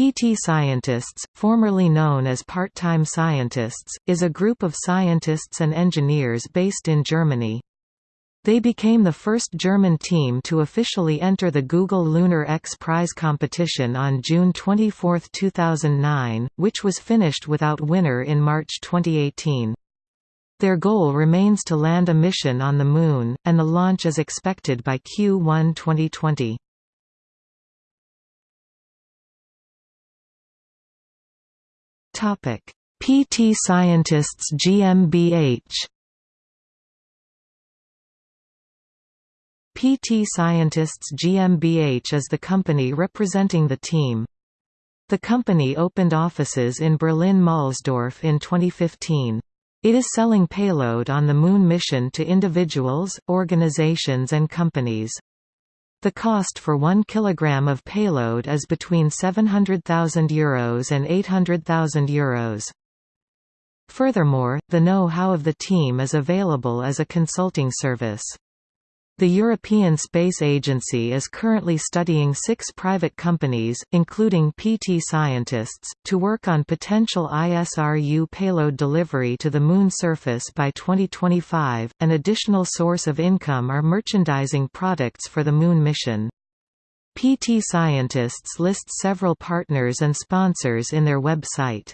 PT Scientists, formerly known as Part-Time Scientists, is a group of scientists and engineers based in Germany. They became the first German team to officially enter the Google Lunar X Prize competition on June 24, 2009, which was finished without winner in March 2018. Their goal remains to land a mission on the Moon, and the launch is expected by Q1 2020. Topic: PT Scientists GmbH. PT Scientists GmbH is the company representing the team. The company opened offices in Berlin-Mahlsdorf in 2015. It is selling payload on the Moon mission to individuals, organizations and companies. The cost for 1 kg of payload is between €700,000 Euros and €800,000 Euros. Furthermore, the know-how of the team is available as a consulting service. The European Space Agency is currently studying six private companies, including PT scientists, to work on potential ISRU payload delivery to the Moon surface by 2025. An additional source of income are merchandising products for the Moon mission. PT scientists list several partners and sponsors in their website.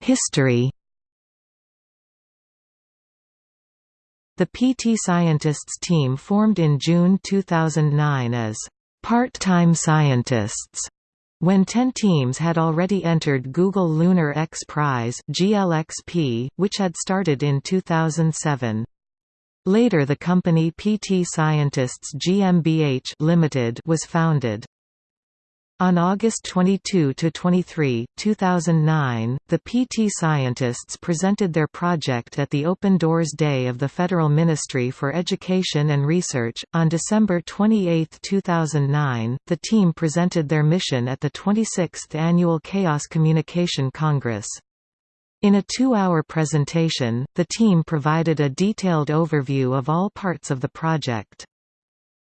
History The PT Scientists team formed in June 2009 as part-time scientists when 10 teams had already entered Google Lunar X Prize GLXP, which had started in 2007. Later the company PT Scientists GmbH Limited was founded. On August 22–23, 2009, the PT scientists presented their project at the Open Doors Day of the Federal Ministry for Education and Research. On December 28, 2009, the team presented their mission at the 26th Annual Chaos Communication Congress. In a two-hour presentation, the team provided a detailed overview of all parts of the project.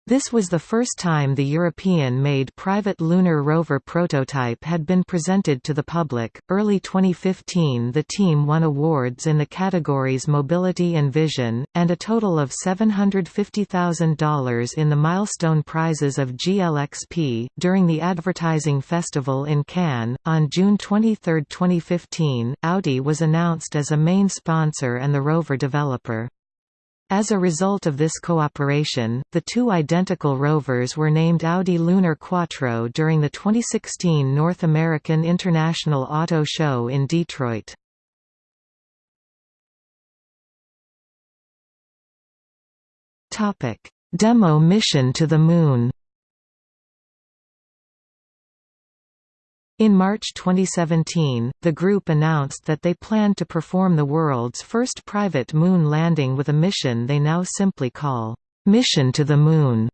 This was the first time the European-made private lunar rover prototype had been presented to the public. Early 2015, the team won awards in the categories Mobility and Vision, and a total of $750,000 in the milestone prizes of GLXP. During the Advertising Festival in Cannes, on June 23, 2015, Audi was announced as a main sponsor and the rover developer. As a result of this cooperation, the two identical rovers were named Audi Lunar Quattro during the 2016 North American International Auto Show in Detroit. Demo mission to the Moon In March 2017, the group announced that they planned to perform the world's first private moon landing with a mission they now simply call, "'Mission to the Moon'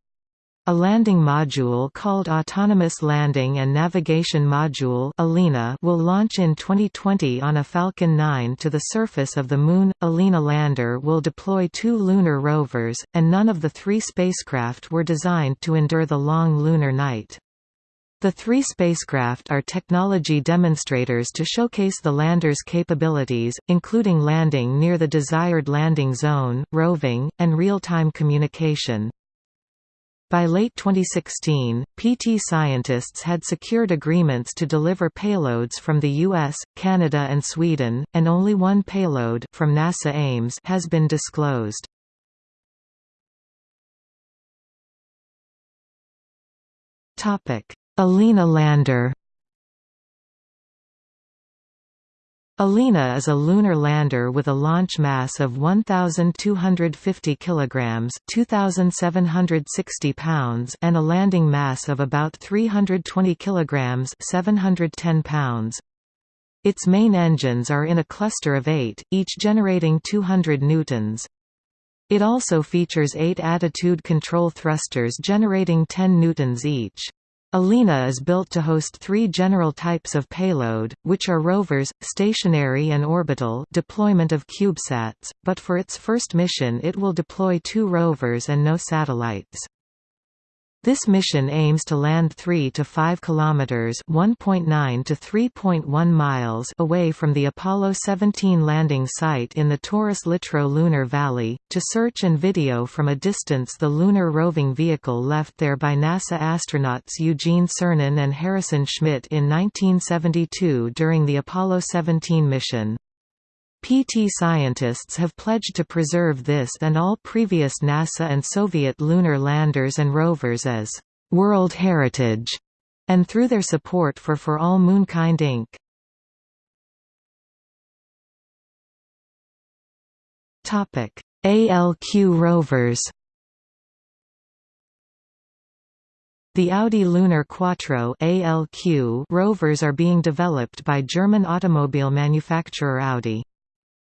A landing module called Autonomous Landing and Navigation Module Alina will launch in 2020 on a Falcon 9 to the surface of the Moon. ALINA lander will deploy two lunar rovers, and none of the three spacecraft were designed to endure the long lunar night. The three spacecraft are technology demonstrators to showcase the lander's capabilities, including landing near the desired landing zone, roving, and real-time communication. By late 2016, PT scientists had secured agreements to deliver payloads from the US, Canada and Sweden, and only one payload from NASA Ames has been disclosed. Topic: Alina lander Alina is a lunar lander with a launch mass of 1250 kilograms, 2760 pounds, and a landing mass of about 320 kilograms, 710 pounds. Its main engines are in a cluster of 8, each generating 200 newtons. It also features 8 attitude control thrusters generating 10 newtons each. Alina is built to host three general types of payload, which are rovers, stationary and orbital deployment of CubeSats, but for its first mission it will deploy two rovers and no satellites. This mission aims to land 3 to 5 kilometers, 1.9 to 3.1 miles away from the Apollo 17 landing site in the Taurus Littrow lunar valley, to search and video from a distance the lunar roving vehicle left there by NASA astronauts Eugene Cernan and Harrison Schmitt in 1972 during the Apollo 17 mission. PT scientists have pledged to preserve this and all previous NASA and Soviet lunar landers and rovers as «World Heritage» and through their support for For All Moonkind Inc. ALQ rovers The Audi Lunar Quattro ALQ rovers are being developed by German automobile manufacturer Audi.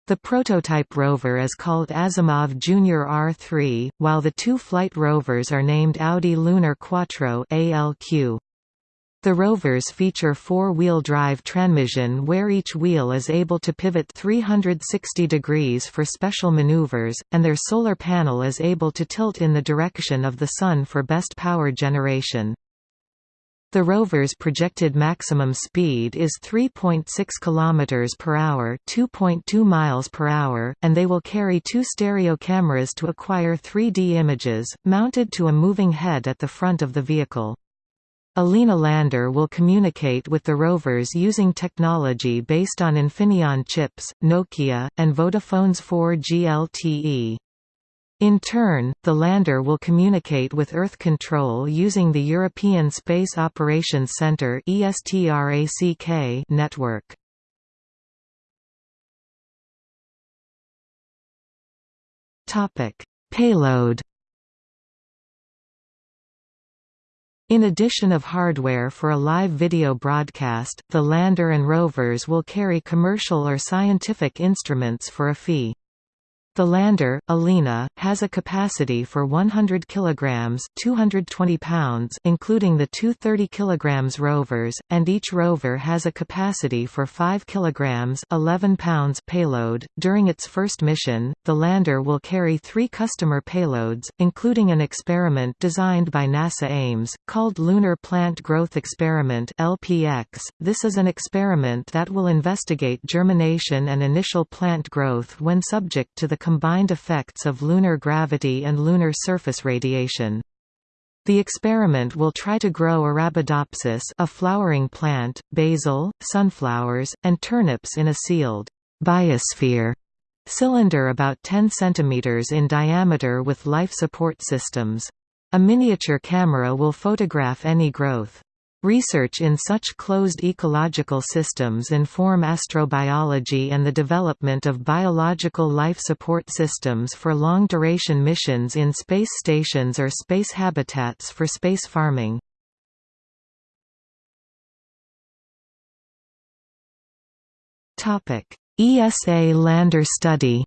The prototype rover is called Asimov Junior R3, while the two flight rovers are named Audi Lunar Quattro ALQ. The rovers feature four-wheel drive transmission where each wheel is able to pivot 360 degrees for special maneuvers, and their solar panel is able to tilt in the direction of the Sun for best power generation. The rover's projected maximum speed is 3.6 km per hour, 2.2 miles per hour, and they will carry two stereo cameras to acquire 3D images, mounted to a moving head at the front of the vehicle. Alina Lander will communicate with the rovers using technology based on Infineon chips, Nokia, and Vodafone's 4G LTE. In turn, the lander will communicate with Earth Control using the European Space Operations Centre network. Payload In addition of hardware for a live video broadcast, the lander and rovers will carry commercial or scientific instruments for a fee. The lander, Alina, has a capacity for 100 kilograms, 220 pounds, including the two 30 kilograms rovers, and each rover has a capacity for 5 kilograms, 11 pounds payload. During its first mission, the lander will carry 3 customer payloads, including an experiment designed by NASA Ames called Lunar Plant Growth Experiment (LPX). This is an experiment that will investigate germination and initial plant growth when subject to the combined effects of lunar gravity and lunar surface radiation. The experiment will try to grow Arabidopsis a flowering plant, basil, sunflowers, and turnips in a sealed biosphere cylinder about 10 cm in diameter with life support systems. A miniature camera will photograph any growth. Research in such closed ecological systems inform astrobiology and the development of biological life support systems for long-duration missions in space stations or space habitats for space farming. ESA lander study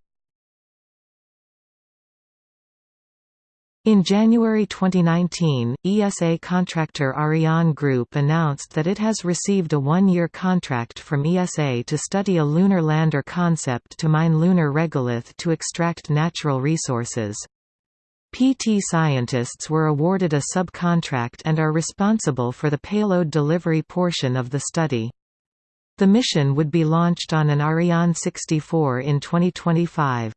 In January 2019, ESA contractor Ariane Group announced that it has received a one-year contract from ESA to study a lunar lander concept to mine lunar regolith to extract natural resources. PT scientists were awarded a subcontract and are responsible for the payload delivery portion of the study. The mission would be launched on an Ariane 64 in 2025.